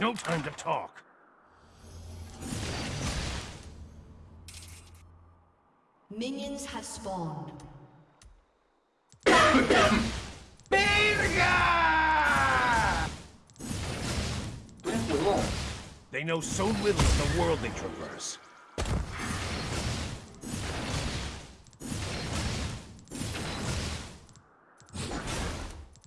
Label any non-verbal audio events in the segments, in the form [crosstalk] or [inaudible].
No time to talk. Minions have spawned. ¡Verga! Tú eres huevón. They know so little of the world they traverse.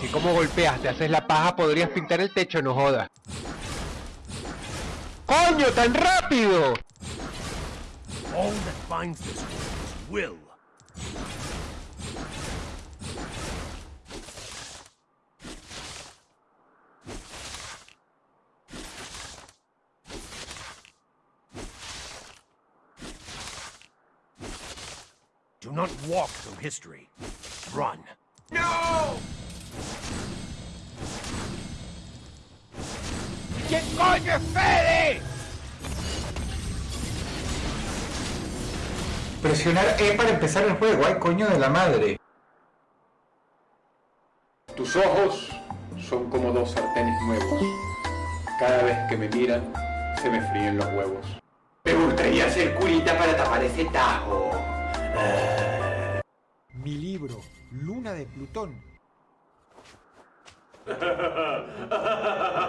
Y como golpeas, te haces la paja, podrías pintar el techo, no jodas. ¡Coño, tan rápido! All that binds this will. Do not walk through history. Run. ¡No! Coño es Fede? Presionar E para empezar el juego, ay coño de la madre. Tus ojos son como dos sartenes nuevos. Cada vez que me miran, se me fríen los huevos. Me gustaría hacer curita para tapar ese tajo. Mi libro, Luna de Plutón. [laughs]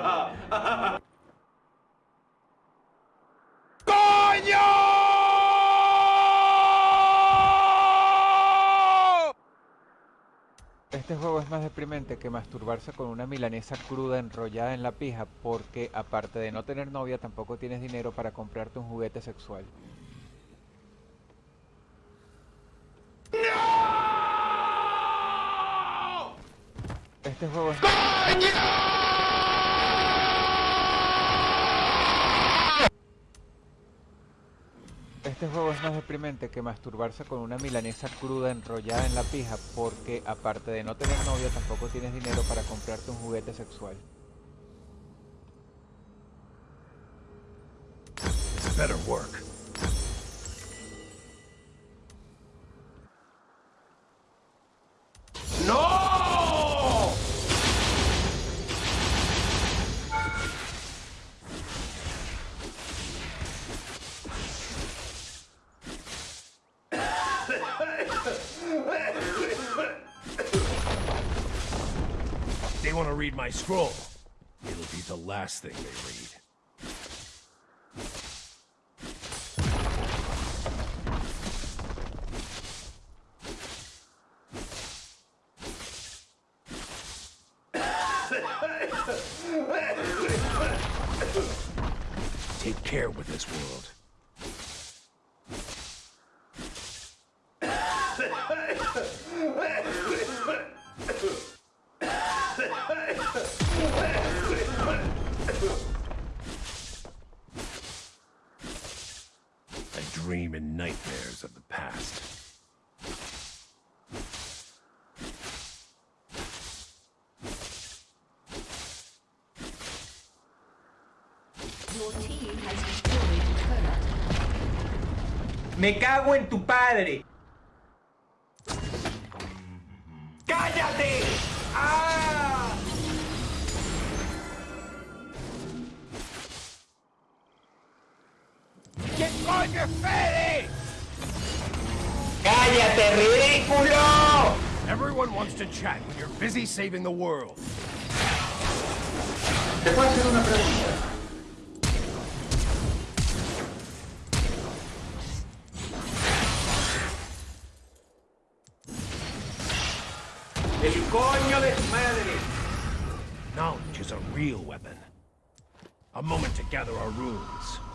Este juego es más deprimente que masturbarse con una milanesa cruda enrollada en la pija porque, aparte de no tener novia, tampoco tienes dinero para comprarte un juguete sexual. Este juego es... Este juego es más deprimente que masturbarse con una milanesa cruda enrollada en la pija porque, aparte de no tener novia, tampoco tienes dinero para comprarte un juguete sexual. They want to read my scroll. It'll be the last thing they read. Take care with this world. Nightmares of the past. Your team has destroyed. Me cago en tu padre. ¡Cállate! ¡Ah! ¿Quién coño es Fede? ¡Cállate, ridículo! Everyone wants to chat when you're busy saving the world. ¿Te puedo hacer una pregunta? ¡El coño de su madre! Knowledge is a real weapon. A A moment to gather our runes.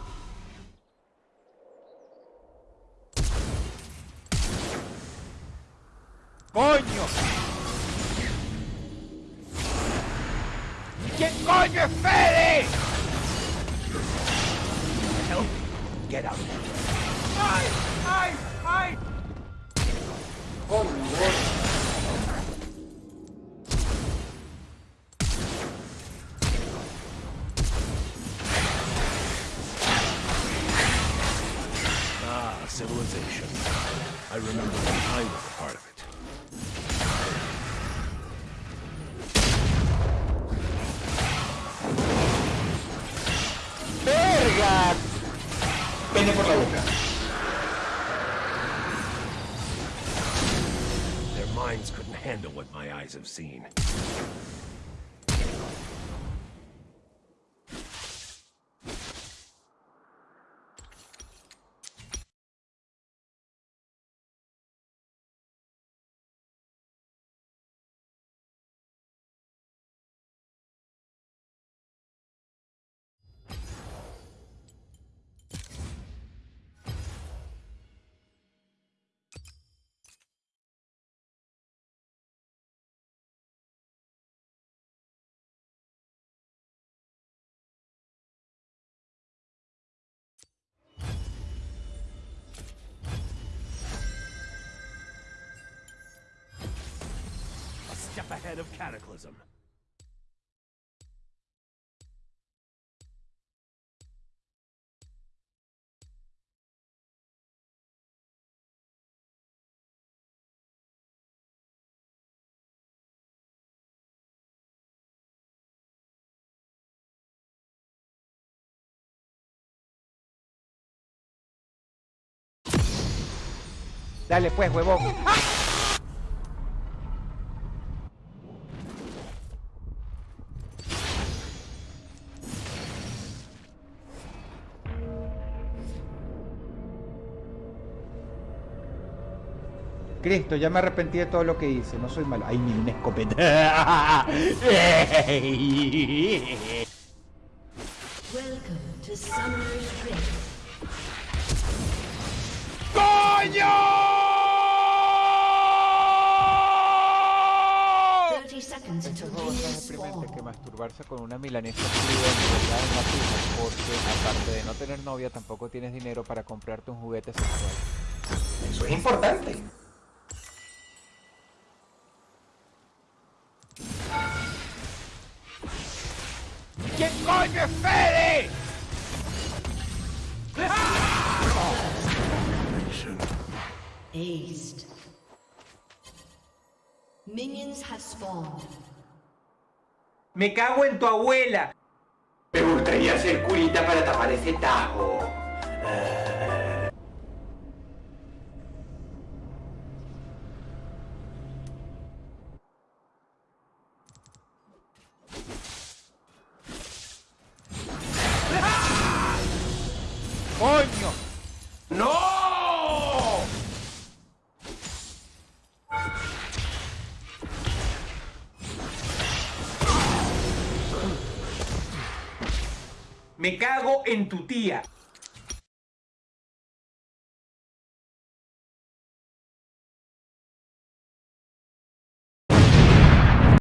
¡Coño! ¿Quién coño es Fede? Help! Get out. ¡Ay! ¡Ay! ¡Ay! Ah, civilization. I remember when I was a part of it. Pene por la boca. Their minds couldn't handle what my eyes have seen. Step ahead of Cataclysm. Dale pues, huevón. Ah. Cristo, ya me arrepentí de todo lo que hice, no soy malo. Ay, ni una escopeta. [laughs] Welcome to Summoner's Rift. ¡Coño! 30 seconds until juego es más minions deprimente que masturbarse con una milanesa enrollada en porque aparte de no tener novia tampoco tienes dinero para comprarte un juguete sexual. Eso es importante. Coño Fede? Aced. Minions have spawned. Me cago en tu abuela. Me gustaría ser curita para tapar ese tajo. ¡Coño! Me cago en tu tía.